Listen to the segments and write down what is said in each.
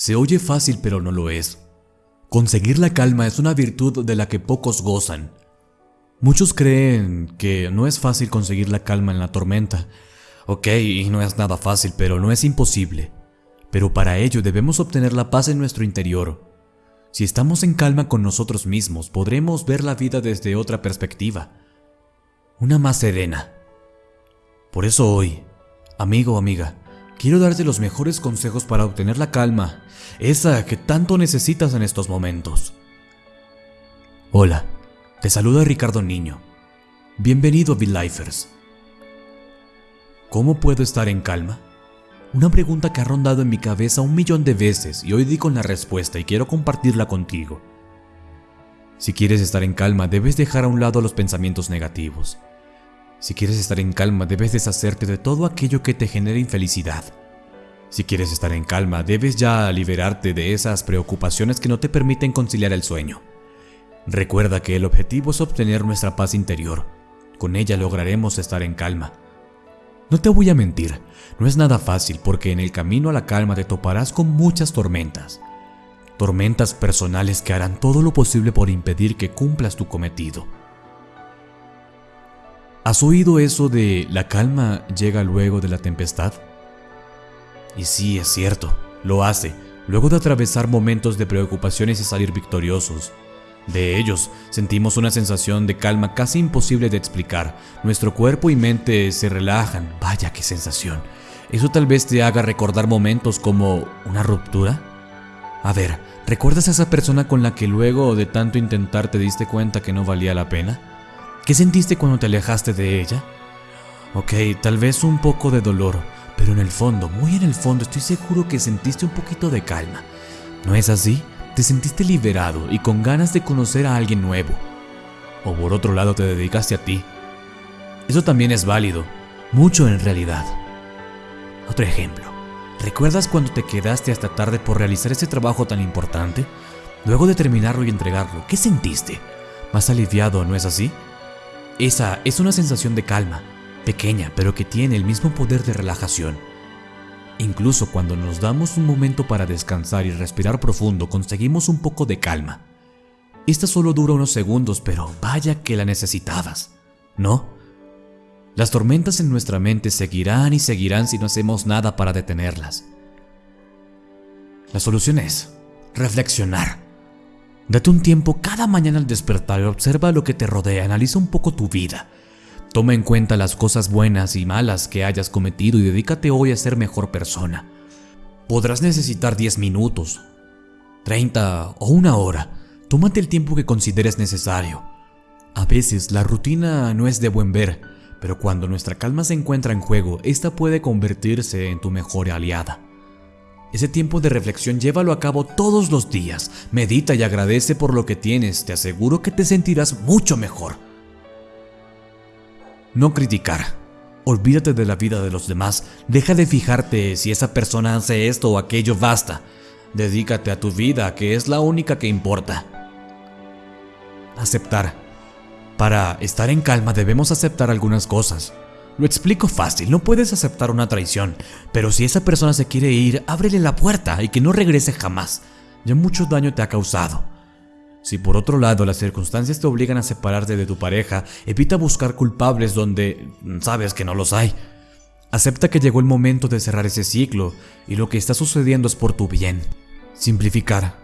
Se oye fácil pero no lo es. Conseguir la calma es una virtud de la que pocos gozan. Muchos creen que no es fácil conseguir la calma en la tormenta. Ok, y no es nada fácil, pero no es imposible. Pero para ello debemos obtener la paz en nuestro interior. Si estamos en calma con nosotros mismos, podremos ver la vida desde otra perspectiva. Una más serena. Por eso hoy, amigo o amiga, quiero darte los mejores consejos para obtener la calma esa que tanto necesitas en estos momentos. Hola, te saluda Ricardo Niño. Bienvenido a Lifers. ¿Cómo puedo estar en calma? Una pregunta que ha rondado en mi cabeza un millón de veces y hoy di con la respuesta y quiero compartirla contigo. Si quieres estar en calma, debes dejar a un lado los pensamientos negativos. Si quieres estar en calma, debes deshacerte de todo aquello que te genere infelicidad. Si quieres estar en calma, debes ya liberarte de esas preocupaciones que no te permiten conciliar el sueño. Recuerda que el objetivo es obtener nuestra paz interior. Con ella lograremos estar en calma. No te voy a mentir, no es nada fácil porque en el camino a la calma te toparás con muchas tormentas. Tormentas personales que harán todo lo posible por impedir que cumplas tu cometido. ¿Has oído eso de la calma llega luego de la tempestad? Y sí, es cierto, lo hace, luego de atravesar momentos de preocupaciones y salir victoriosos. De ellos, sentimos una sensación de calma casi imposible de explicar. Nuestro cuerpo y mente se relajan. Vaya qué sensación. ¿Eso tal vez te haga recordar momentos como una ruptura? A ver, ¿recuerdas a esa persona con la que luego de tanto intentar te diste cuenta que no valía la pena? ¿Qué sentiste cuando te alejaste de ella? Ok, tal vez un poco de dolor, pero en el fondo, muy en el fondo, estoy seguro que sentiste un poquito de calma. ¿No es así? Te sentiste liberado y con ganas de conocer a alguien nuevo. O por otro lado te dedicaste a ti. Eso también es válido, mucho en realidad. Otro ejemplo. ¿Recuerdas cuando te quedaste hasta tarde por realizar ese trabajo tan importante? Luego de terminarlo y entregarlo, ¿qué sentiste? Más aliviado, ¿no es así? Esa es una sensación de calma, pequeña, pero que tiene el mismo poder de relajación. Incluso cuando nos damos un momento para descansar y respirar profundo, conseguimos un poco de calma. Esta solo dura unos segundos, pero vaya que la necesitabas, ¿no? Las tormentas en nuestra mente seguirán y seguirán si no hacemos nada para detenerlas. La solución es reflexionar. Date un tiempo cada mañana al despertar y observa lo que te rodea, analiza un poco tu vida Toma en cuenta las cosas buenas y malas que hayas cometido y dedícate hoy a ser mejor persona. Podrás necesitar 10 minutos, 30 o una hora. Tómate el tiempo que consideres necesario. A veces la rutina no es de buen ver, pero cuando nuestra calma se encuentra en juego, esta puede convertirse en tu mejor aliada. Ese tiempo de reflexión llévalo a cabo todos los días. Medita y agradece por lo que tienes. Te aseguro que te sentirás mucho mejor. No criticar. Olvídate de la vida de los demás. Deja de fijarte si esa persona hace esto o aquello, basta. Dedícate a tu vida, que es la única que importa. Aceptar. Para estar en calma debemos aceptar algunas cosas. Lo explico fácil, no puedes aceptar una traición, pero si esa persona se quiere ir, ábrele la puerta y que no regrese jamás. Ya mucho daño te ha causado. Si por otro lado las circunstancias te obligan a separarte de tu pareja, evita buscar culpables donde sabes que no los hay. Acepta que llegó el momento de cerrar ese ciclo y lo que está sucediendo es por tu bien. Simplificar.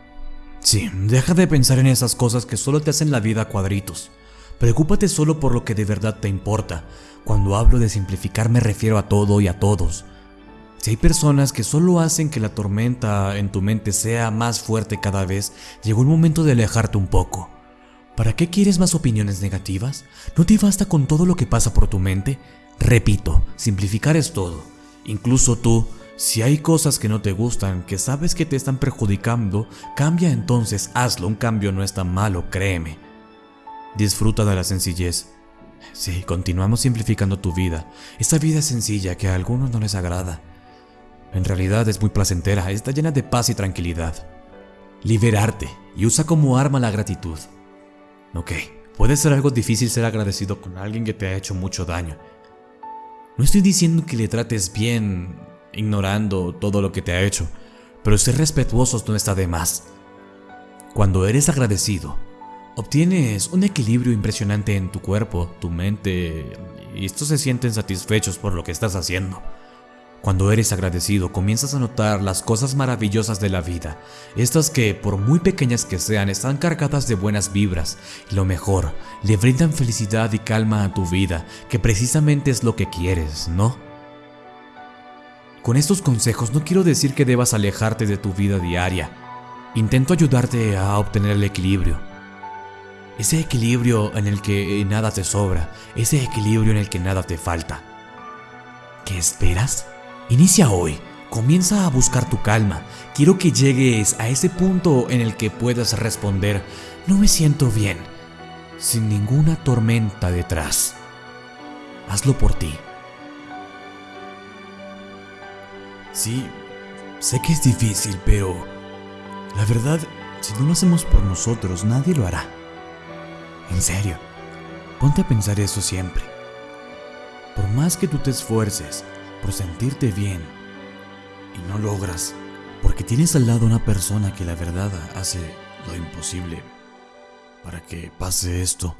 Sí, deja de pensar en esas cosas que solo te hacen la vida a cuadritos. Preocúpate solo por lo que de verdad te importa. Cuando hablo de simplificar me refiero a todo y a todos. Si hay personas que solo hacen que la tormenta en tu mente sea más fuerte cada vez, llegó el momento de alejarte un poco. ¿Para qué quieres más opiniones negativas? ¿No te basta con todo lo que pasa por tu mente? Repito, simplificar es todo. Incluso tú, si hay cosas que no te gustan, que sabes que te están perjudicando, cambia entonces, hazlo. Un cambio no es tan malo, créeme. Disfruta de la sencillez. Sí, continuamos simplificando tu vida. Esta vida es sencilla que a algunos no les agrada. En realidad es muy placentera, está llena de paz y tranquilidad. Liberarte y usa como arma la gratitud. Ok, puede ser algo difícil ser agradecido con alguien que te ha hecho mucho daño. No estoy diciendo que le trates bien ignorando todo lo que te ha hecho, pero ser respetuosos no está de más. Cuando eres agradecido, obtienes un equilibrio impresionante en tu cuerpo, tu mente, y estos se sienten satisfechos por lo que estás haciendo. Cuando eres agradecido, comienzas a notar las cosas maravillosas de la vida, estas que, por muy pequeñas que sean, están cargadas de buenas vibras, y lo mejor, le brindan felicidad y calma a tu vida, que precisamente es lo que quieres, ¿no? Con estos consejos no quiero decir que debas alejarte de tu vida diaria, intento ayudarte a obtener el equilibrio. Ese equilibrio en el que nada te sobra, ese equilibrio en el que nada te falta. ¿Qué esperas? Inicia hoy, comienza a buscar tu calma. Quiero que llegues a ese punto en el que puedas responder, no me siento bien, sin ninguna tormenta detrás. Hazlo por ti. Sí, sé que es difícil, pero la verdad, si no lo hacemos por nosotros, nadie lo hará. En serio, ponte a pensar eso siempre. Por más que tú te esfuerces, por sentirte bien y no logras, porque tienes al lado una persona que la verdad hace lo imposible para que pase esto,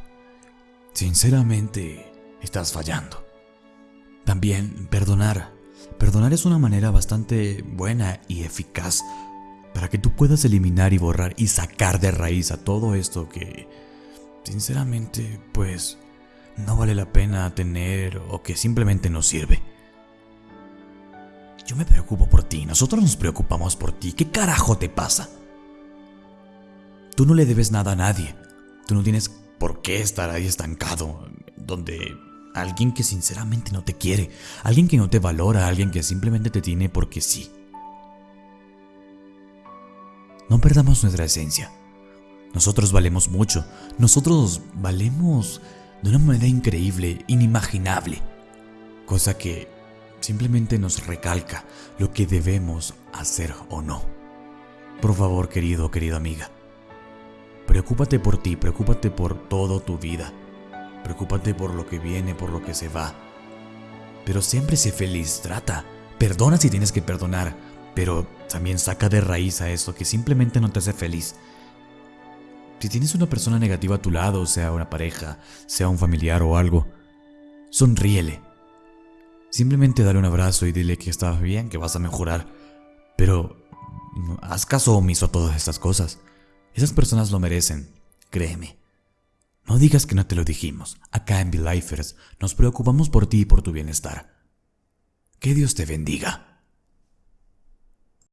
sinceramente estás fallando. También perdonar. Perdonar es una manera bastante buena y eficaz para que tú puedas eliminar y borrar y sacar de raíz a todo esto que, sinceramente, pues, no vale la pena tener o que simplemente no sirve. Yo me preocupo por ti, nosotros nos preocupamos por ti. ¿Qué carajo te pasa? Tú no le debes nada a nadie. Tú no tienes por qué estar ahí estancado, donde alguien que sinceramente no te quiere, alguien que no te valora, alguien que simplemente te tiene porque sí. No perdamos nuestra esencia. Nosotros valemos mucho, nosotros valemos de una manera increíble, inimaginable, cosa que simplemente nos recalca lo que debemos hacer o no. Por favor, querido, querida amiga, preocúpate por ti, preocúpate por toda tu vida, preocúpate por lo que viene, por lo que se va. Pero siempre sé feliz, trata, perdona si tienes que perdonar, pero también saca de raíz a eso que simplemente no te hace feliz. Si tienes una persona negativa a tu lado, sea una pareja, sea un familiar o algo, sonríele, Simplemente dale un abrazo y dile que estás bien, que vas a mejorar. Pero haz caso omiso a todas estas cosas. Esas personas lo merecen, créeme. No digas que no te lo dijimos. Acá en Be Lifers nos preocupamos por ti y por tu bienestar. Que Dios te bendiga.